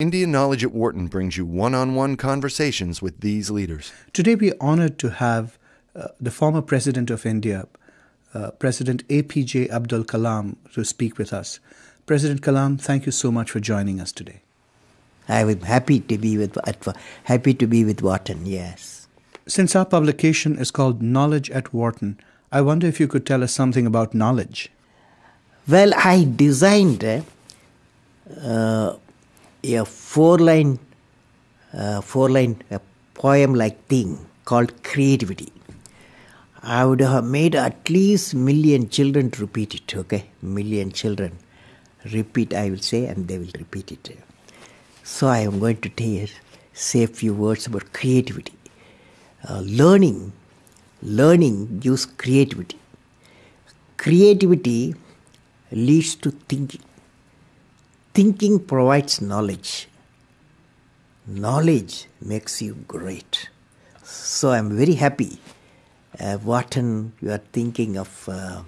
India Knowledge at Wharton brings you one on one conversations with these leaders. Today, we are honored to have uh, the former President of India, uh, President APJ Abdul Kalam, to speak with us. President Kalam, thank you so much for joining us today. I was happy to be with happy to be with Wharton. Yes. Since our publication is called Knowledge at Wharton, I wonder if you could tell us something about knowledge. Well, I designed uh, a four line uh, four line poem like thing called creativity. I would have made at least million children repeat it okay? Million children. Repeat i will say and they will repeat it. So i am going to tell, say a few words about creativity. Uh, learning learning gives creativity. Creativity leads to thinking Thinking provides knowledge. Knowledge makes you great. So I'm very happy. Uh, Wharton, you are thinking of uh,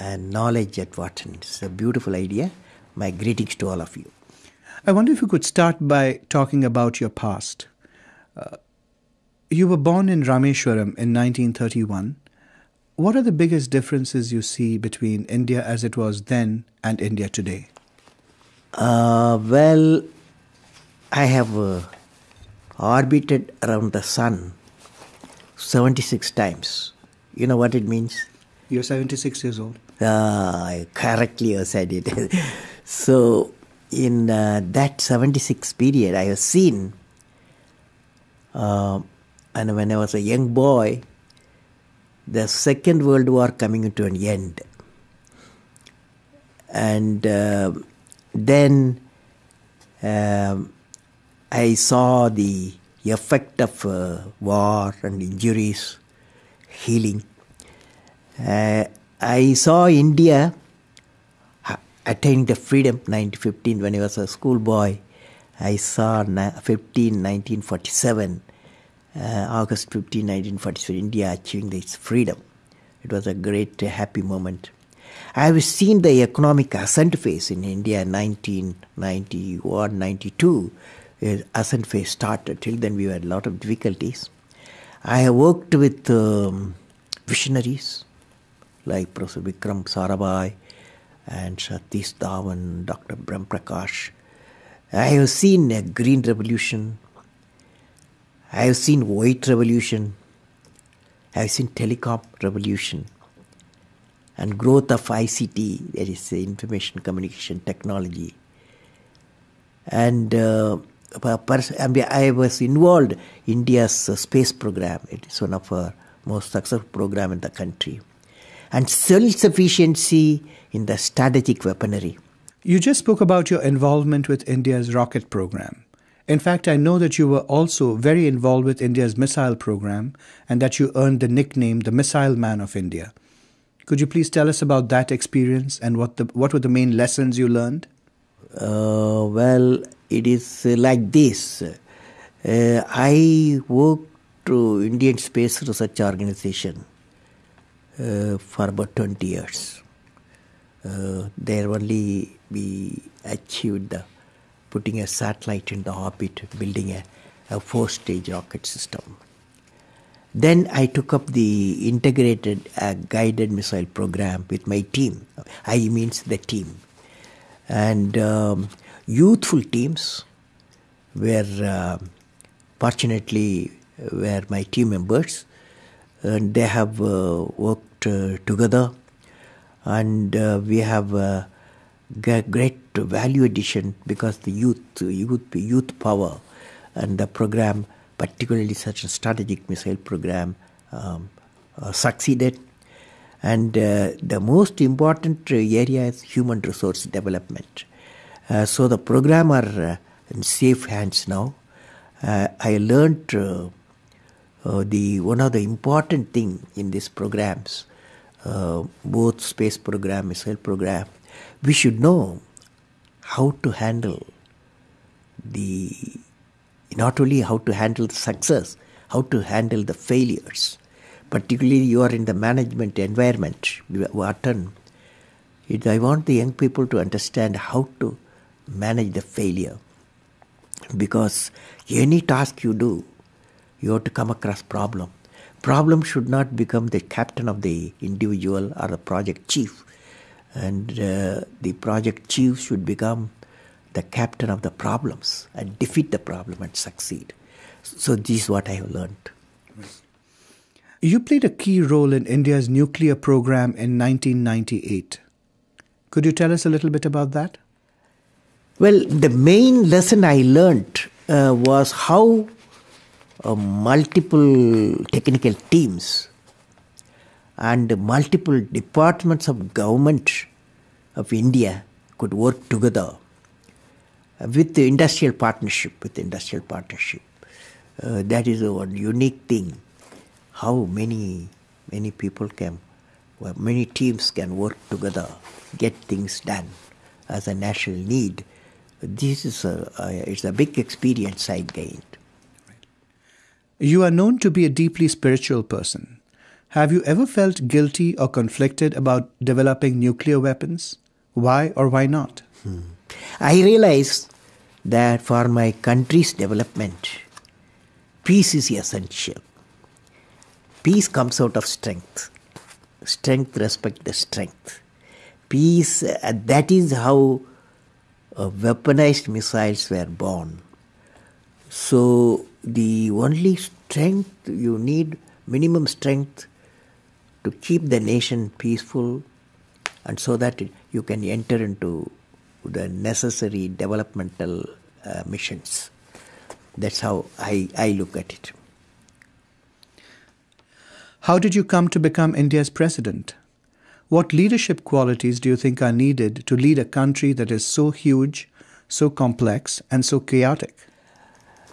uh, knowledge at Wharton. It's a beautiful idea. My greetings to all of you. I wonder if you could start by talking about your past. Uh, you were born in Rameshwaram in 1931. What are the biggest differences you see between India as it was then and India today? Uh, well, I have uh, orbited around the sun 76 times. You know what it means? You're 76 years old. Uh, correctly you said it. so, in uh, that 76 period, I have seen, uh, and when I was a young boy, the Second World War coming to an end. And uh, then um, I saw the effect of uh, war and injuries healing. Uh, I saw India attaining the freedom 1915 when I was a schoolboy. I saw 15, 1947, uh, August 15, 1947, India achieving its freedom. It was a great, happy moment. I have seen the economic ascent phase in India 1991 92. Ascent phase started. Till then, we had a lot of difficulties. I have worked with um, visionaries like Professor Vikram Sarabhai and Satish Dhawan, Dr. Brahm Prakash. I have seen a green revolution. I have seen white revolution. I have seen telecom revolution and growth of ICT, that is information communication technology. And uh, I was involved in India's space program. It is one of our most successful program in the country. And self-sufficiency in the strategic weaponry. You just spoke about your involvement with India's rocket program. In fact, I know that you were also very involved with India's missile program and that you earned the nickname the Missile Man of India. Could you please tell us about that experience and what the what were the main lessons you learned? Uh, well, it is like this. Uh, I worked to Indian Space Research Organization uh, for about 20 years. Uh, there only we achieved the, putting a satellite in the orbit, building a, a four-stage rocket system. Then I took up the integrated uh, guided missile program with my team. I means the team. And um, youthful teams were uh, fortunately were my team members and they have uh, worked uh, together and uh, we have uh, great value addition because the youth youth youth power and the program particularly such a strategic missile program, um, uh, succeeded. And uh, the most important area is human resource development. Uh, so the program are uh, in safe hands now. Uh, I learned the one of the important thing in these programs, both space program, missile program, we should know how to handle the not only how to handle the success, how to handle the failures. Particularly, you are in the management environment, Wharton. I want the young people to understand how to manage the failure. because any task you do, you have to come across problem. Problem should not become the captain of the individual or the project chief, and uh, the project chief should become the captain of the problems and defeat the problem and succeed. So this is what I have learned. You played a key role in India's nuclear program in 1998. Could you tell us a little bit about that? Well, the main lesson I learned uh, was how uh, multiple technical teams and multiple departments of government of India could work together with the industrial partnership, with the industrial partnership. Uh, that is a one unique thing. How many many people can, well, many teams can work together, get things done as a national need. This is a, a it's a big experience I gained. You are known to be a deeply spiritual person. Have you ever felt guilty or conflicted about developing nuclear weapons? Why or why not? Hmm. I realize that for my country's development, peace is essential. Peace comes out of strength. Strength respect the strength. Peace, uh, that is how uh, weaponized missiles were born. So the only strength you need, minimum strength to keep the nation peaceful and so that you can enter into the necessary developmental uh, missions. That's how I, I look at it. How did you come to become India's president? What leadership qualities do you think are needed to lead a country that is so huge, so complex, and so chaotic?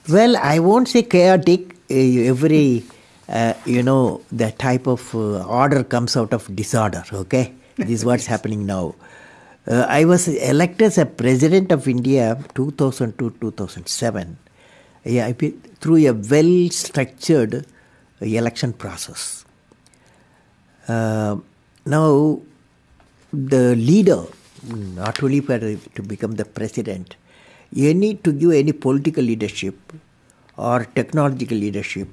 Well, I won't say chaotic. Every, uh, you know, the type of uh, order comes out of disorder, okay? this is what's happening now. Uh, I was elected as a president of India 2002 2007 yeah, through a well structured election process. Uh, now, the leader, not only for to become the president, you need to give any political leadership or technological leadership.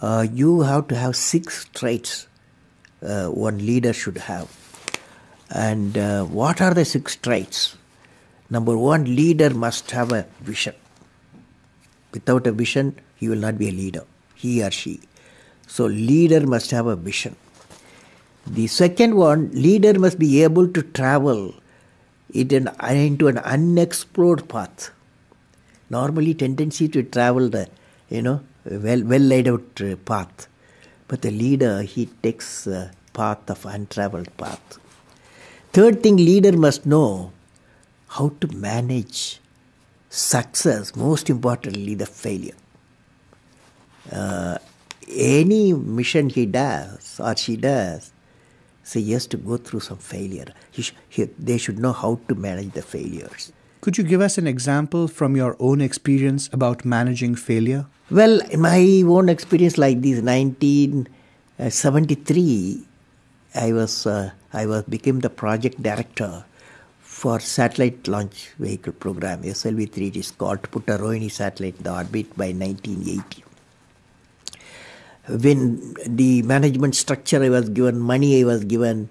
Uh, you have to have six traits uh, one leader should have. And uh, what are the six traits? Number one, leader must have a vision. Without a vision, he will not be a leader, he or she. So, leader must have a vision. The second one, leader must be able to travel into an unexplored path. Normally, tendency to travel the, you know, well, well laid out uh, path. But the leader, he takes a path of untraveled path. Third thing, leader must know how to manage success, most importantly, the failure. Uh, any mission he does or she does, so he has to go through some failure. He sh- he, they should know how to manage the failures. Could you give us an example from your own experience about managing failure? Well, my own experience like this, 1973, I was uh, I was became the project director for satellite launch vehicle program SLV3 it is called to put a Rohini satellite in the orbit by 1980 when the management structure I was given money I was given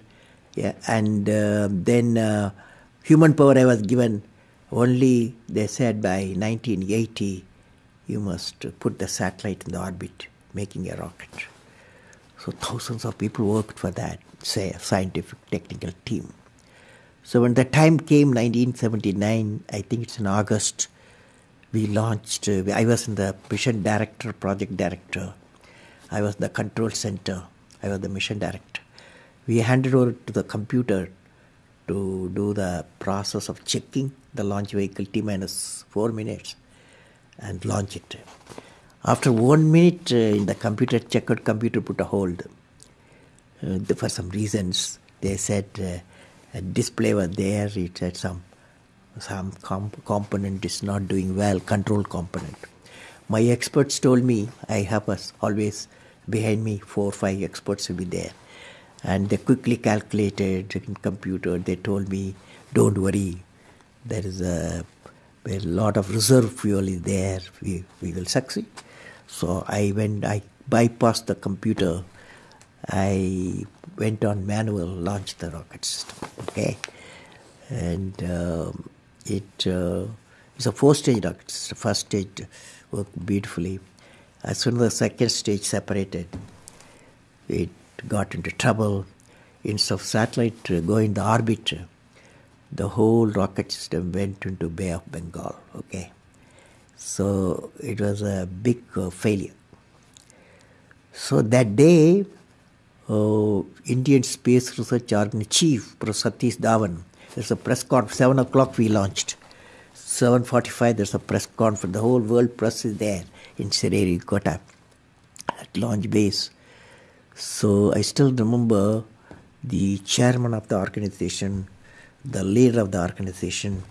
yeah, and uh, then uh, human power I was given only they said by 1980 you must put the satellite in the orbit making a rocket. So thousands of people worked for that say scientific technical team so when the time came, 1979, I think it's in August, we launched. Uh, I was in the mission director, project director. I was the control center. I was the mission director. We handed over to the computer to do the process of checking the launch vehicle T minus four minutes and launch it. After one minute, uh, in the computer checkered computer put a hold. Uh, for some reasons, they said uh, a display was there. It had some some comp- component is not doing well, control component. My experts told me I have us always behind me four or five experts will be there, and they quickly calculated in computer. They told me, "Don't worry, there is a a lot of reserve fuel is there, we, we will succeed. So I went, I bypassed the computer. I went on manual, launch the rocket system. Okay, and um, it uh, it's a four-stage rocket system. First stage worked beautifully. As soon as the second stage separated, it got into trouble. Instead of satellite going the orbit, the whole rocket system went into Bay of Bengal. Okay, so it was a big uh, failure. So that day, uh, Indian Space Research Organization Chief Professor Satish Dhawan, there's a press conference. Seven o'clock we launched. 7:45 there's a press conference. The whole world press is there in Sriharikota at launch base. So I still remember the chairman of the organization, the leader of the organization,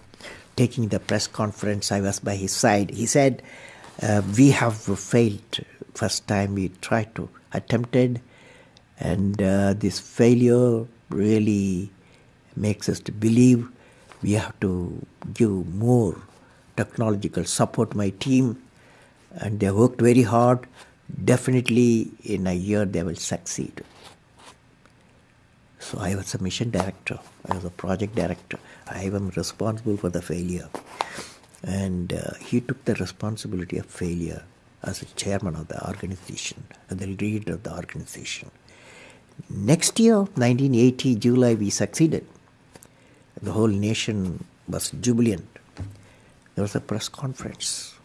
taking the press conference. I was by his side. He said, uh, "We have failed. First time we tried to attempted, and uh, this failure really makes us to believe we have to give more technological support. My team, and they worked very hard. Definitely, in a year they will succeed." So I was a mission director. I was a project director. I am responsible for the failure. And uh, he took the responsibility of failure as a chairman of the organization, and the leader of the organization. Next year, 1980, July, we succeeded. The whole nation was jubilant. There was a press conference.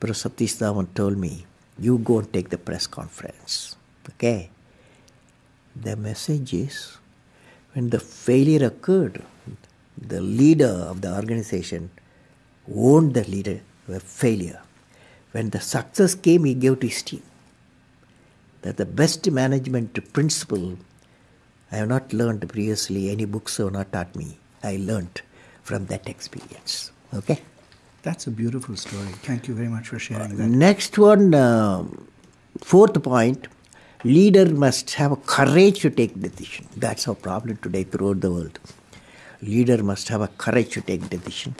Professor Satish Dhawan told me, you go and take the press conference. Okay. The message is when the failure occurred, the leader of the organization owned the leader the failure. When the success came, he gave to his team. That the best management principle I have not learned previously, any books have not taught me. I learned from that experience. Okay? That's a beautiful story. Thank you very much for sharing that. Next one, um, fourth point leader must have a courage to take decision. That's our problem today throughout the world. Leader must have a courage to take decision.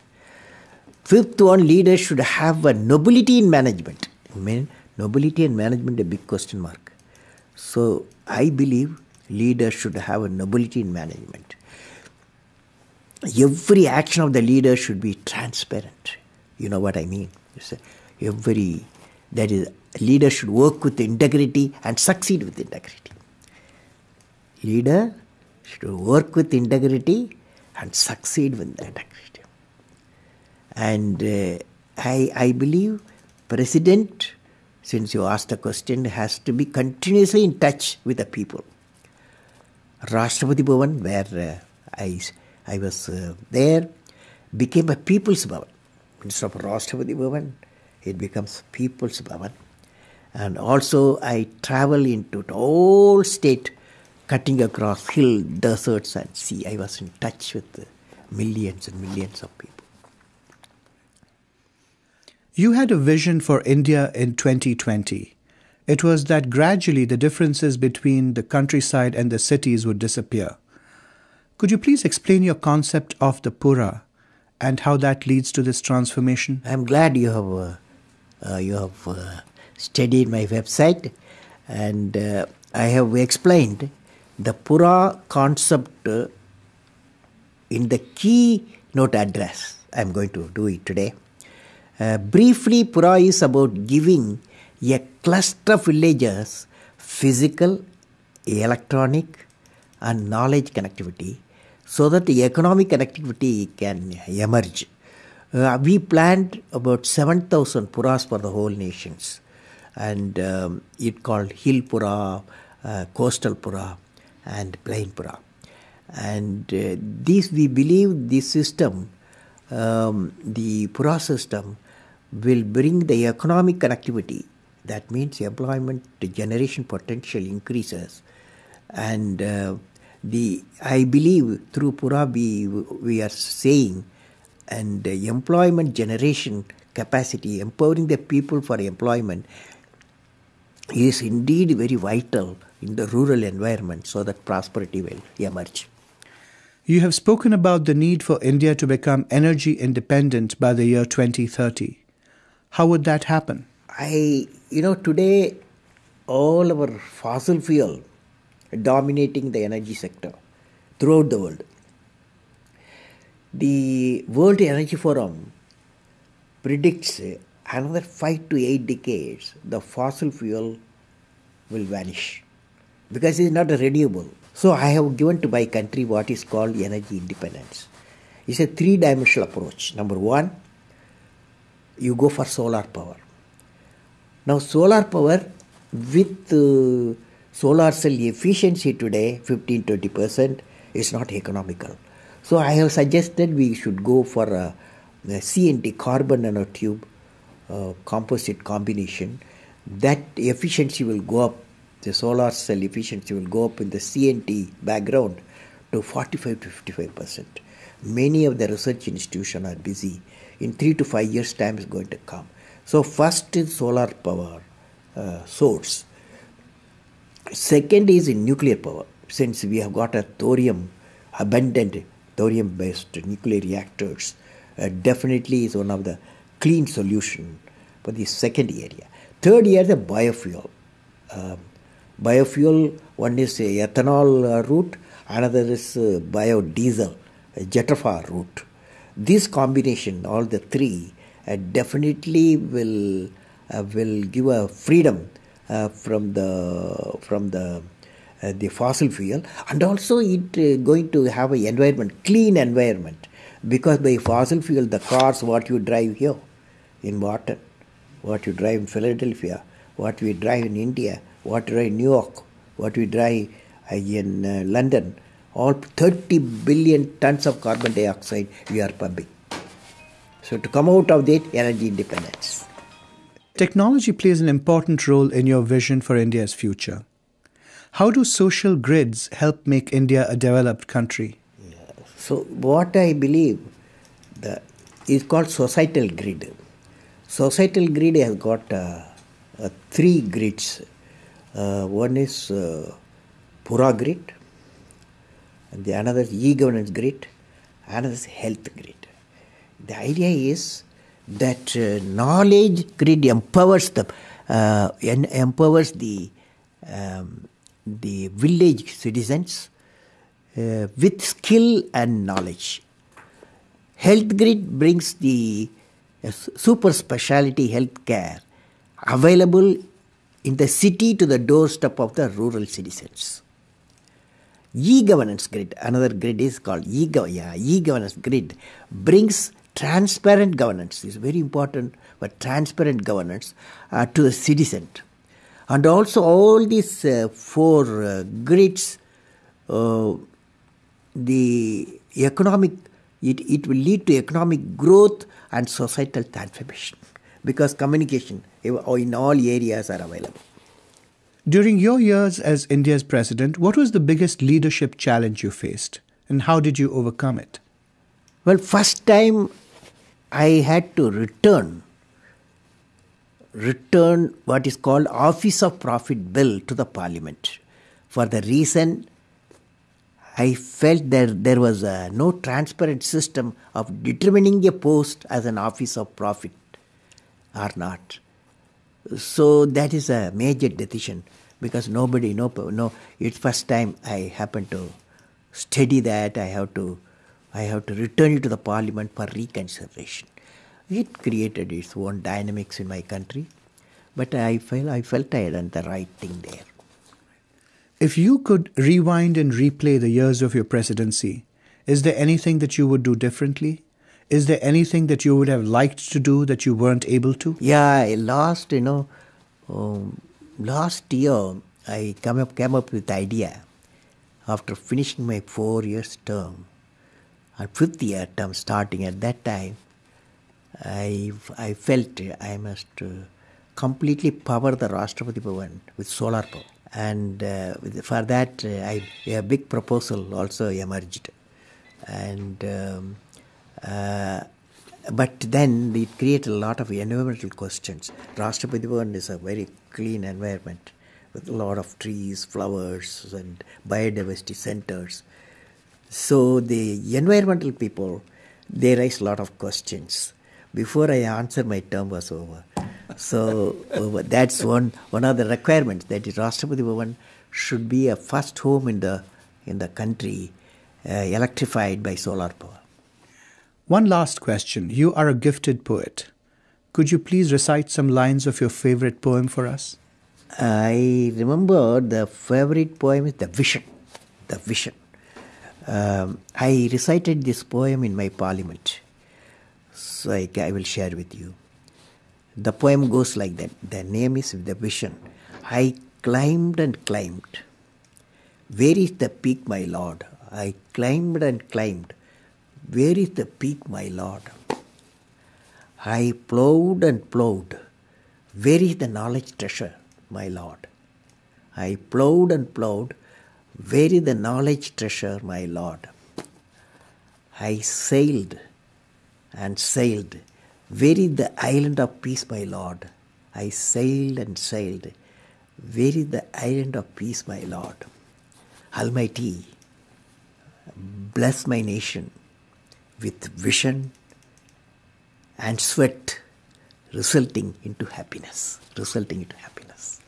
Fifth one, leader should have a nobility in management. I mean, nobility in management a big question mark. So I believe leaders should have a nobility in management. Every action of the leader should be transparent. You know what I mean? Every that is leader should work with integrity and succeed with integrity. Leader should work with integrity and succeed with integrity. And uh, I, I believe president, since you asked the question, has to be continuously in touch with the people. Rashtrapati Bhavan, where uh, I, I was uh, there, became a people's Bhavan. Instead of Rashtrapati Bhavan, it becomes people's Bhavan. And also, I travel into the whole state, cutting across hill, deserts, and sea. I was in touch with millions and millions of people. You had a vision for India in 2020. It was that gradually the differences between the countryside and the cities would disappear. Could you please explain your concept of the Pura and how that leads to this transformation? I'm glad you have uh, uh, you have uh, studied my website, and uh, I have explained the Pura concept uh, in the key note address. I'm going to do it today. Uh, briefly, Pura is about giving a cluster of villages physical, electronic, and knowledge connectivity so that the economic connectivity can emerge. Uh, we planned about 7,000 puras for the whole nations and um, it called hill pura, uh, coastal pura and plain pura. And uh, this we believe this system, um, the pura system, will bring the economic connectivity. That means employment generation potential increases, and uh, the I believe through pura we we are saying, and uh, employment generation capacity, empowering the people for employment is indeed very vital in the rural environment so that prosperity will emerge. You have spoken about the need for India to become energy independent by the year 2030. How would that happen? I, you know, today all our fossil fuel dominating the energy sector throughout the world. The World Energy Forum predicts another five to eight decades the fossil fuel will vanish because it's not renewable. So I have given to my country what is called energy independence. It's a three-dimensional approach. Number one, you go for solar power. Now solar power with uh, solar cell efficiency today 15-20 percent is not economical. So I have suggested we should go for a, a CNT carbon nanotube uh, composite combination. That efficiency will go up. The solar cell efficiency will go up in the CNT background to 45 to 55 percent. Many of the research institutions are busy. In three to five years' time is going to come. So first is solar power uh, source. Second is in nuclear power. Since we have got a thorium abundant thorium based nuclear reactors, uh, definitely is one of the clean solution for the second area. Third area, the biofuel. Um, biofuel, one is ethanol uh, route, another is uh, biodiesel, jatropha route. This combination, all the three, uh, definitely will uh, will give a freedom uh, from the from the uh, the fossil fuel. And also it uh, going to have an environment clean environment. Because by fossil fuel the cars what you drive here in Wharton what you drive in philadelphia what we drive in india what we drive in new york what we drive uh, in london all 30 billion tons of carbon dioxide we are pumping so to come out of that energy independence Technology plays an important role in your vision for India's future. How do social grids help make India a developed country? So what I believe the is called societal grid. Societal grid has got uh, uh, three grids. Uh, one is uh, Pura grid, and the another is e-governance grid, another is health grid. The idea is that uh, knowledge grid empowers the uh, empowers the um, the village citizens uh, with skill and knowledge. Health grid brings the uh, super specialty health care available in the city to the doorstep of the rural citizens. E-governance grid, another grid is called e-gov- yeah, e-governance grid, brings transparent governance. is very important, but transparent governance uh, to the citizen. And also all these uh, four uh, grids, uh, the economic, it, it will lead to economic growth and societal transformation because communication in all areas are available. During your years as India's president, what was the biggest leadership challenge you faced and how did you overcome it? Well, first time I had to return return what is called office of profit bill to the parliament for the reason I felt that there was a no transparent system of determining a post as an office of profit or not. So that is a major decision because nobody no no it's first time I happen to study that I have to I have to return it to the parliament for reconsideration. It created its own dynamics in my country, but I felt I felt I had done the right thing there. If you could rewind and replay the years of your presidency, is there anything that you would do differently? Is there anything that you would have liked to do that you weren't able to? Yeah, I lost, you know, um, last year I come up came up with the idea after finishing my four years term and fifth year term starting at that time I, I felt I must uh, completely power the Rashtrapati Bhavan with solar power. And uh, for that, uh, I, a big proposal also emerged. And um, uh, but then it created a lot of environmental questions. Rashtrapati Bhavan is a very clean environment with a lot of trees, flowers, and biodiversity centers. So the environmental people, they raise a lot of questions. Before I answer, my term was over. So that's one one of the requirements that Rashtrapati Bhavan should be a first home in the in the country uh, electrified by solar power. One last question. You are a gifted poet. Could you please recite some lines of your favorite poem for us? I remember the favorite poem is The Vision. The Vision. Um, I recited this poem in my parliament. So I, I will share with you. The poem goes like that. The name is The Vision. I climbed and climbed. Where is the peak, my lord? I climbed and climbed. Where is the peak, my lord? I plowed and plowed. Where is the knowledge treasure, my lord? I plowed and plowed. Where is the knowledge treasure, my lord? I sailed and sailed. Where is the island of peace, my lord? I sailed and sailed. Where is the island of peace, my lord? Almighty, bless my nation with vision and sweat resulting into happiness. Resulting into happiness.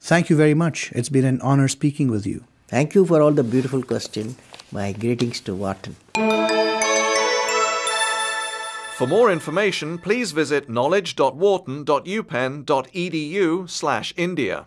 Thank you very much. It's been an honor speaking with you. Thank you for all the beautiful questions. My greetings to Wharton. For more information, please visit knowledge.wharton.upenn.edu slash India.